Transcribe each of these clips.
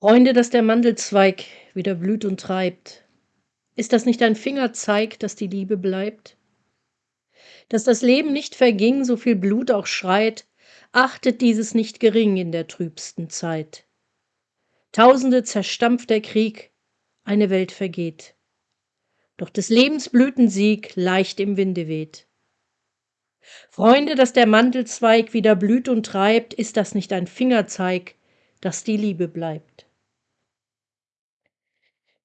Freunde, dass der Mandelzweig wieder blüht und treibt. Ist das nicht ein Fingerzeig, dass die Liebe bleibt? Dass das Leben nicht verging, so viel Blut auch schreit, achtet dieses nicht gering in der trübsten Zeit. Tausende zerstampft der Krieg, eine Welt vergeht. Doch des Lebens Blütensieg leicht im Winde weht. Freunde, dass der Mandelzweig wieder blüht und treibt, ist das nicht ein Fingerzeig, dass die Liebe bleibt?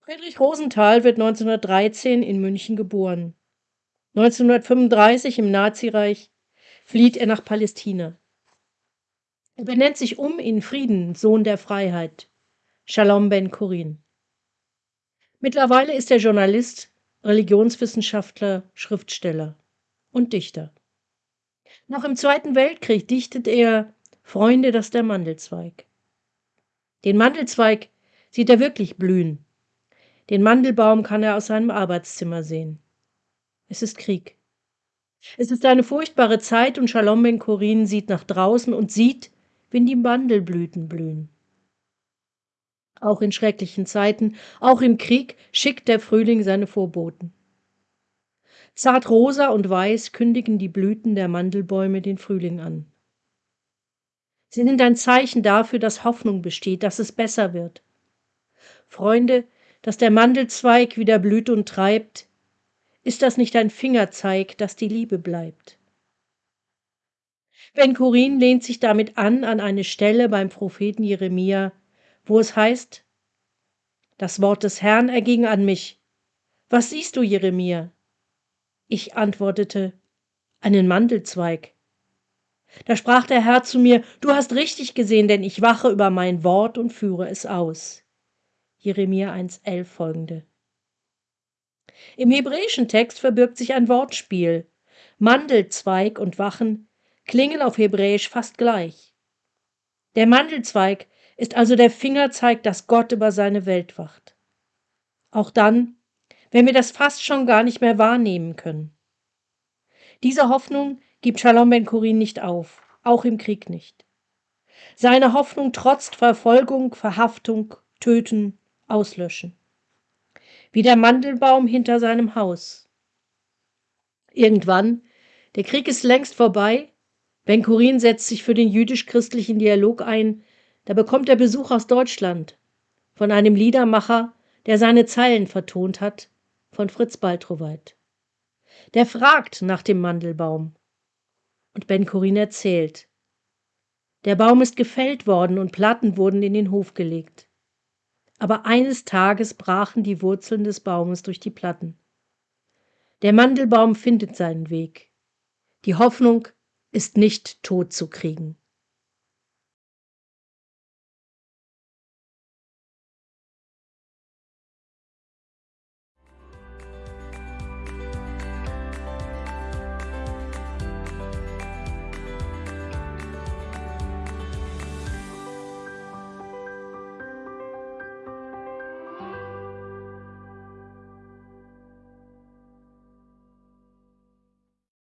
Friedrich Rosenthal wird 1913 in München geboren. 1935 im Nazireich flieht er nach Palästina. Er benennt sich um in Frieden, Sohn der Freiheit, Shalom ben Kurin. Mittlerweile ist er Journalist, Religionswissenschaftler, Schriftsteller und Dichter. Noch im Zweiten Weltkrieg dichtet er Freunde, das der Mandelzweig. Den Mandelzweig sieht er wirklich blühen, den Mandelbaum kann er aus seinem Arbeitszimmer sehen. Es ist Krieg. Es ist eine furchtbare Zeit und Shalom Ben Korin sieht nach draußen und sieht, wenn die Mandelblüten blühen. Auch in schrecklichen Zeiten, auch im Krieg schickt der Frühling seine Vorboten. Zart rosa und weiß kündigen die Blüten der Mandelbäume den Frühling an. Sie sind ein Zeichen dafür, dass Hoffnung besteht, dass es besser wird. Freunde, dass der Mandelzweig wieder blüht und treibt, ist das nicht ein Fingerzeig, dass die Liebe bleibt? Ben Kurin lehnt sich damit an an eine Stelle beim Propheten Jeremia, wo es heißt: Das Wort des Herrn erging an mich. Was siehst du, Jeremia? Ich antwortete: Einen Mandelzweig. Da sprach der Herr zu mir: Du hast richtig gesehen, denn ich wache über mein Wort und führe es aus. Jeremia 1,11 folgende. Im hebräischen Text verbirgt sich ein Wortspiel. Mandelzweig und Wachen klingen auf Hebräisch fast gleich. Der Mandelzweig ist also der Fingerzeig, dass Gott über seine Welt wacht. Auch dann, wenn wir das fast schon gar nicht mehr wahrnehmen können. Diese Hoffnung gibt Shalom Ben Kurin nicht auf, auch im Krieg nicht. Seine Hoffnung trotzt Verfolgung, Verhaftung, Töten auslöschen. Wie der Mandelbaum hinter seinem Haus. Irgendwann, der Krieg ist längst vorbei, Ben Kurin setzt sich für den jüdisch-christlichen Dialog ein, da bekommt er Besuch aus Deutschland von einem Liedermacher, der seine Zeilen vertont hat, von Fritz Baltroweit. Der fragt nach dem Mandelbaum. Und Ben Kurin erzählt. Der Baum ist gefällt worden und Platten wurden in den Hof gelegt aber eines Tages brachen die Wurzeln des Baumes durch die Platten. Der Mandelbaum findet seinen Weg. Die Hoffnung ist nicht tot zu kriegen.